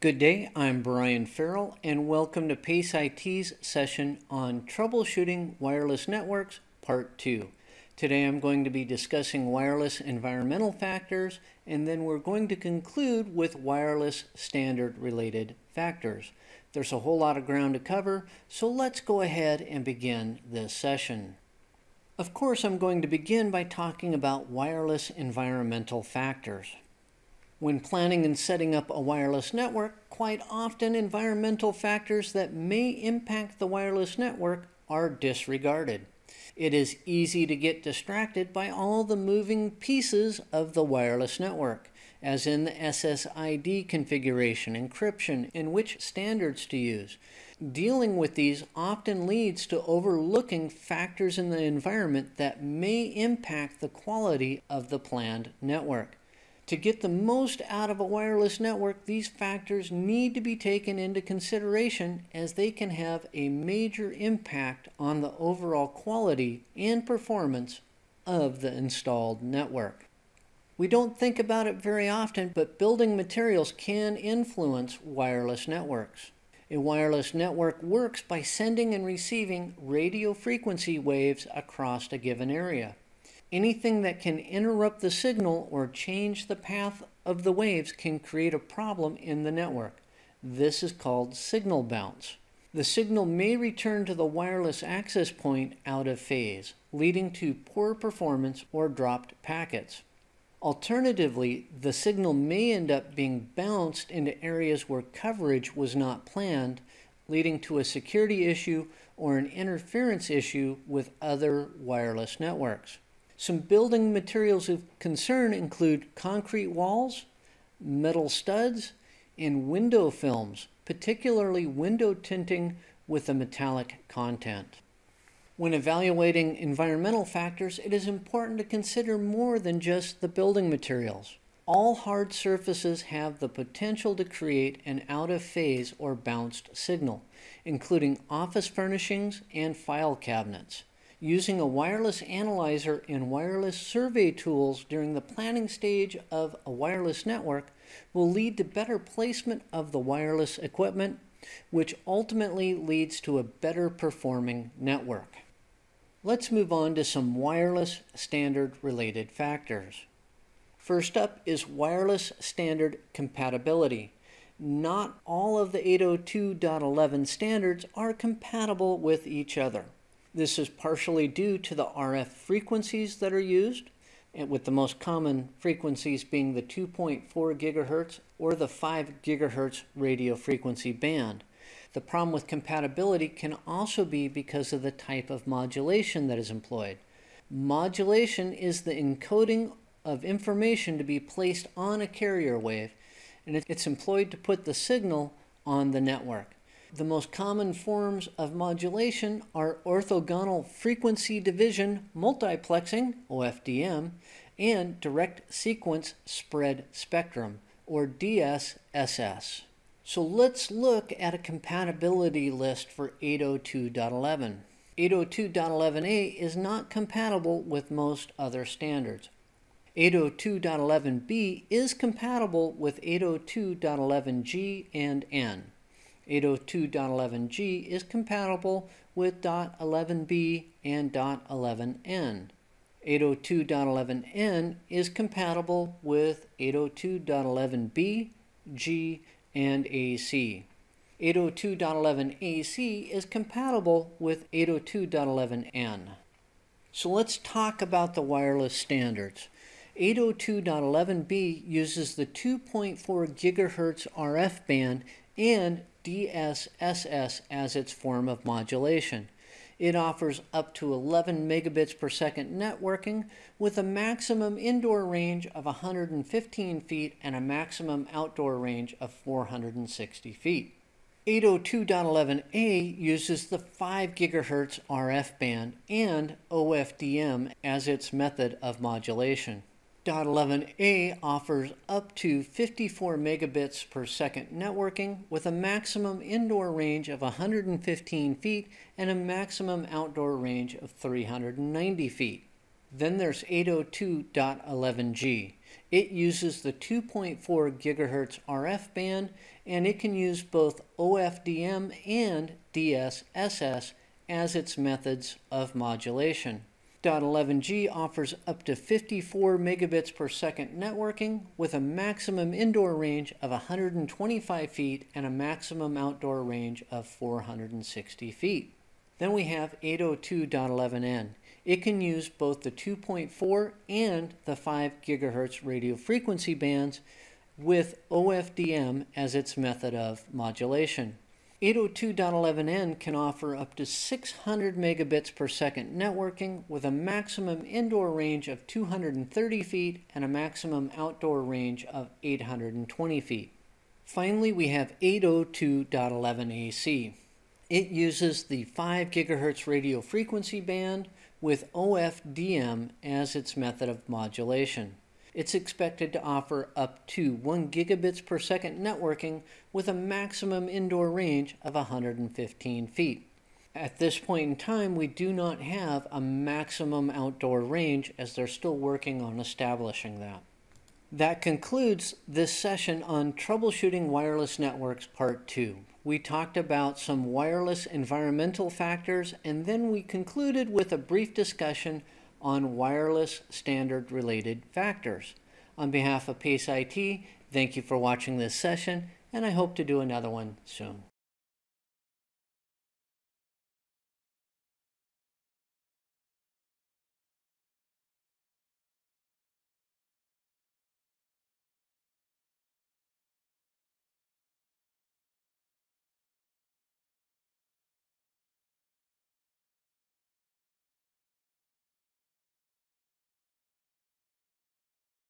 Good day, I'm Brian Farrell, and welcome to PACE IT's session on Troubleshooting Wireless Networks, Part 2. Today I'm going to be discussing wireless environmental factors, and then we're going to conclude with wireless standard related factors. There's a whole lot of ground to cover, so let's go ahead and begin this session. Of course, I'm going to begin by talking about wireless environmental factors. When planning and setting up a wireless network, quite often environmental factors that may impact the wireless network are disregarded. It is easy to get distracted by all the moving pieces of the wireless network, as in the SSID configuration, encryption, and which standards to use. Dealing with these often leads to overlooking factors in the environment that may impact the quality of the planned network. To get the most out of a wireless network, these factors need to be taken into consideration as they can have a major impact on the overall quality and performance of the installed network. We don't think about it very often, but building materials can influence wireless networks. A wireless network works by sending and receiving radio frequency waves across a given area. Anything that can interrupt the signal or change the path of the waves can create a problem in the network. This is called signal bounce. The signal may return to the wireless access point out of phase, leading to poor performance or dropped packets. Alternatively, the signal may end up being bounced into areas where coverage was not planned, leading to a security issue or an interference issue with other wireless networks. Some building materials of concern include concrete walls, metal studs, and window films, particularly window tinting with a metallic content. When evaluating environmental factors, it is important to consider more than just the building materials. All hard surfaces have the potential to create an out of phase or bounced signal, including office furnishings and file cabinets. Using a wireless analyzer and wireless survey tools during the planning stage of a wireless network will lead to better placement of the wireless equipment, which ultimately leads to a better performing network. Let's move on to some wireless standard related factors. First up is wireless standard compatibility. Not all of the 802.11 standards are compatible with each other. This is partially due to the RF frequencies that are used, with the most common frequencies being the 2.4 gigahertz or the 5 gigahertz radio frequency band. The problem with compatibility can also be because of the type of modulation that is employed. Modulation is the encoding of information to be placed on a carrier wave, and it's employed to put the signal on the network. The most common forms of modulation are orthogonal frequency division multiplexing, OFDM, and direct sequence spread spectrum, or DSSS. So let's look at a compatibility list for 802.11. 802.11a is not compatible with most other standards. 802.11b is compatible with 802.11g and n. 802.11g is compatible with .11b and .11n. 802.11n is compatible with 802.11b, g, and AC. 802.11ac is compatible with 802.11n. So let's talk about the wireless standards. 802.11b uses the 2.4 gigahertz RF band and DSSS as its form of modulation. It offers up to 11 megabits per second networking with a maximum indoor range of 115 feet and a maximum outdoor range of 460 feet. 802.11a uses the 5 GHz RF band and OFDM as its method of modulation. 802.11a offers up to 54 megabits per second networking with a maximum indoor range of 115 feet and a maximum outdoor range of 390 feet. Then there's 802.11g. It uses the 2.4 gigahertz RF band and it can use both OFDM and DSSS as its methods of modulation. .11g offers up to 54 megabits per second networking with a maximum indoor range of 125 feet and a maximum outdoor range of 460 feet. Then we have 802.11n. It can use both the 2.4 and the 5 gigahertz radio frequency bands with OFDM as its method of modulation. 802.11n can offer up to 600 megabits per second networking with a maximum indoor range of 230 feet and a maximum outdoor range of 820 feet. Finally, we have 802.11ac. It uses the 5 gigahertz radio frequency band with OFDM as its method of modulation it's expected to offer up to 1 gigabits per second networking with a maximum indoor range of 115 feet. At this point in time, we do not have a maximum outdoor range as they're still working on establishing that. That concludes this session on Troubleshooting Wireless Networks Part 2. We talked about some wireless environmental factors and then we concluded with a brief discussion on wireless standard related factors. On behalf of PACE IT, thank you for watching this session, and I hope to do another one soon.